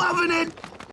loving it!